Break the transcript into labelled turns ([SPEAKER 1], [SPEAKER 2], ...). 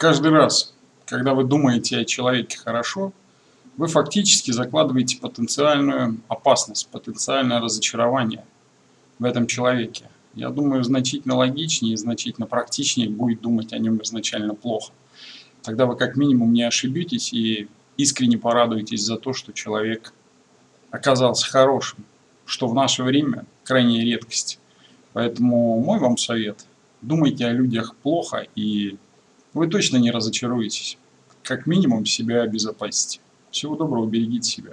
[SPEAKER 1] Каждый раз, когда вы думаете о человеке хорошо, вы фактически закладываете потенциальную опасность, потенциальное разочарование в этом человеке. Я думаю, значительно логичнее и значительно практичнее будет думать о нем изначально плохо. Тогда вы как минимум не ошибетесь и искренне порадуетесь за то, что человек оказался хорошим, что в наше время крайняя редкость. Поэтому мой вам совет – думайте о людях плохо, и вы точно не разочаруетесь. Как минимум себя обезопасите. Всего доброго, берегите себя.